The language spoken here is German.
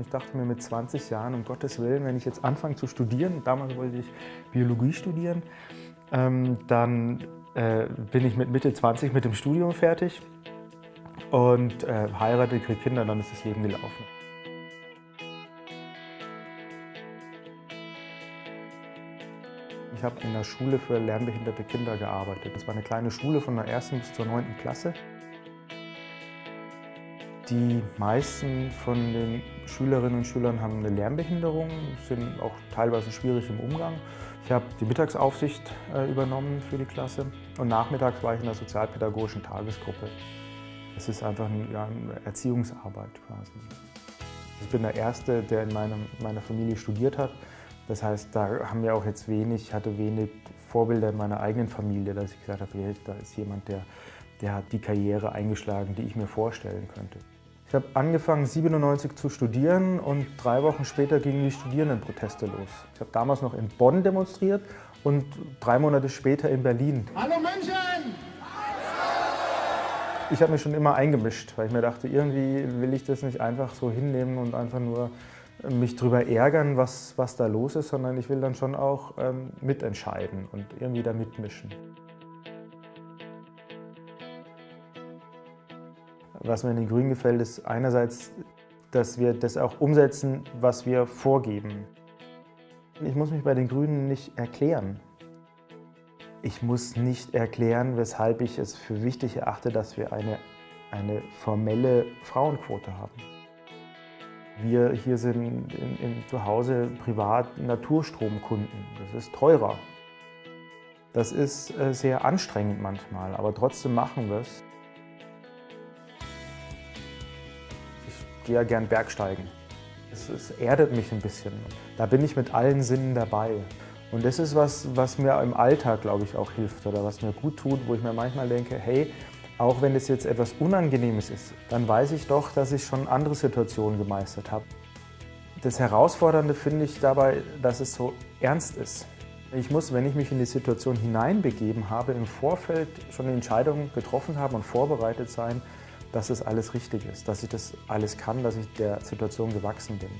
Ich dachte mir mit 20 Jahren, um Gottes Willen, wenn ich jetzt anfange zu studieren, damals wollte ich Biologie studieren, ähm, dann äh, bin ich mit Mitte 20 mit dem Studium fertig und äh, heirate, kriege Kinder, dann ist das Leben gelaufen. Ich habe in der Schule für lernbehinderte Kinder gearbeitet. Das war eine kleine Schule von der ersten bis zur neunten Klasse. Die meisten von den Schülerinnen und Schülern haben eine Lernbehinderung, sind auch teilweise schwierig im Umgang. Ich habe die Mittagsaufsicht äh, übernommen für die Klasse und nachmittags war ich in der sozialpädagogischen Tagesgruppe. Es ist einfach eine, Erziehungsarbeit quasi. Ich bin der Erste, der in meiner Familie studiert hat. Das heißt, da haben wir auch jetzt wenig, hatte wenig Vorbilder in meiner eigenen Familie, dass ich gesagt habe, da ist jemand, der, der hat die Karriere eingeschlagen, die ich mir vorstellen könnte. Ich habe angefangen 97 zu studieren und drei Wochen später gingen die Studierendenproteste los. Ich habe damals noch in Bonn demonstriert und drei Monate später in Berlin. Hallo München! Ich habe mich schon immer eingemischt, weil ich mir dachte, irgendwie will ich das nicht einfach so hinnehmen und einfach nur mich darüber ärgern, was, was da los ist, sondern ich will dann schon auch ähm, mitentscheiden und irgendwie da mitmischen. Was mir in den Grünen gefällt, ist einerseits, dass wir das auch umsetzen, was wir vorgeben. Ich muss mich bei den Grünen nicht erklären. Ich muss nicht erklären, weshalb ich es für wichtig erachte, dass wir eine, eine formelle Frauenquote haben. Wir hier sind in, in, zu Hause privat Naturstromkunden. Das ist teurer. Das ist äh, sehr anstrengend manchmal, aber trotzdem machen wir es. Gehe ja gern Bergsteigen. Es, es erdet mich ein bisschen. Da bin ich mit allen Sinnen dabei. Und das ist was, was mir im Alltag, glaube ich, auch hilft oder was mir gut tut, wo ich mir manchmal denke, hey, auch wenn das jetzt etwas Unangenehmes ist, dann weiß ich doch, dass ich schon andere Situationen gemeistert habe. Das Herausfordernde finde ich dabei, dass es so ernst ist. Ich muss, wenn ich mich in die Situation hineinbegeben habe, im Vorfeld schon eine Entscheidung getroffen haben und vorbereitet sein, dass es alles richtig ist, dass ich das alles kann, dass ich der Situation gewachsen bin.